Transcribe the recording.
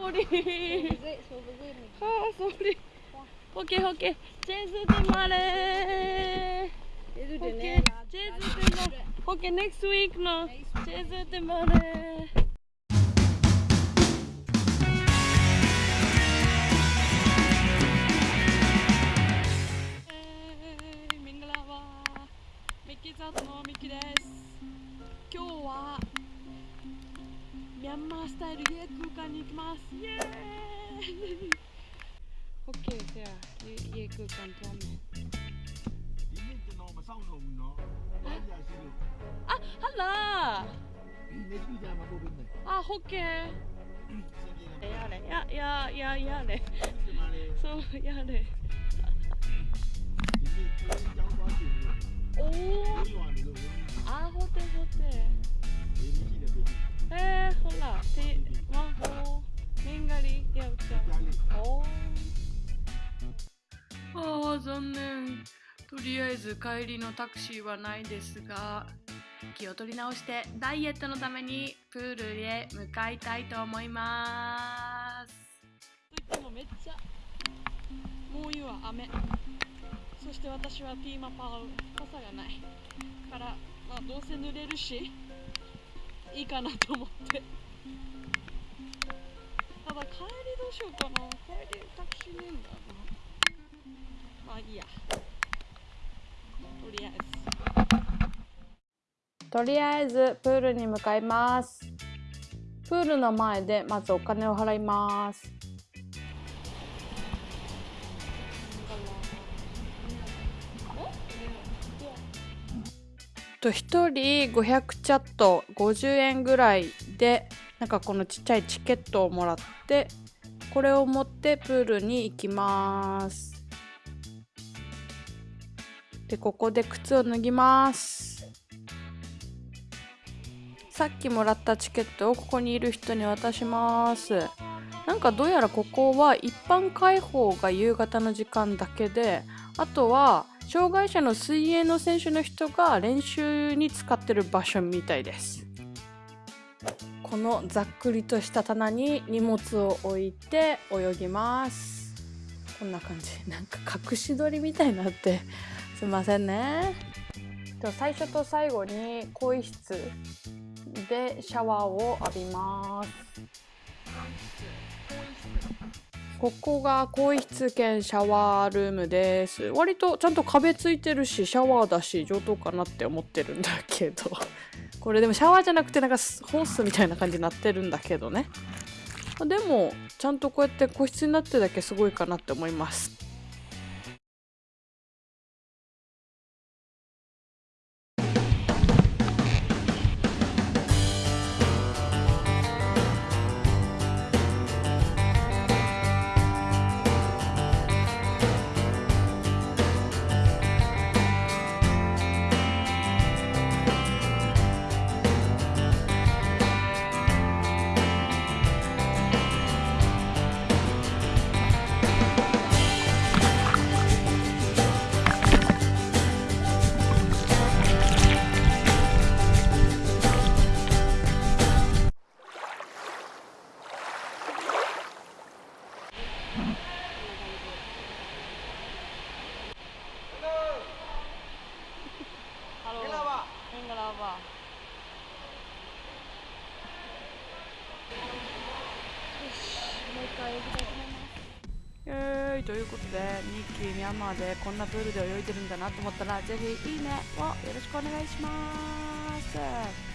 Sorry. Ah, sorry. Okay, okay. Jesu temare. Okay, Jesu temare. Okay, next week no. Jesu temare. Hey, ミッキーズアートのミッキーです今日はヤンマースタイルで空間に行きます。イエーイ。OK じゃあ家空間とは？ねあ、ハラあ、ホッケー。やれややややれ。そうやれ。とりあえず帰りのタクシーはないですが気を取り直してダイエットのためにプールへ向かいたいと思います。といってもめっちゃもういいわ雨。そして私はピーマパー傘がない。からまあどうせ濡れるしいいかなと思って。ただ帰りどうしようかな。帰りタクシーねえんだな。まあいいや。とりあえずとりあえずプールに向かいます。プールの前でまずお金を払います。と1人500チャット50円ぐらいでなんかこのちっちゃいチケットをもらってこれを持ってプールに行きます。でここで靴を脱ぎます。さっきもらったチケットをここにいる人に渡します。なんかどうやらここは一般開放が夕方の時間だけであとは障害者の水泳の選手の人が練習に使ってる場所みたいです。このざっくりとした棚に荷物を置いて泳ぎます。こんな感じ。なんか隠し撮りみたいになってすいませんね。と最初と最後に更衣室でシャワーを浴びます。ここが更衣室兼シャワールームです。割とちゃんと壁ついてるしシャワーだし上等かなって思ってるんだけど。これでもシャワーじゃなくてなんかホースみたいな感じになってるんだけどね。でもちゃんとこうやって個室になってるだけすごいかなって思いますと思いますえーイということでニッキーミャンマーでこんなプールで泳いでるんだなと思ったらぜひいいねをよろしくお願いします。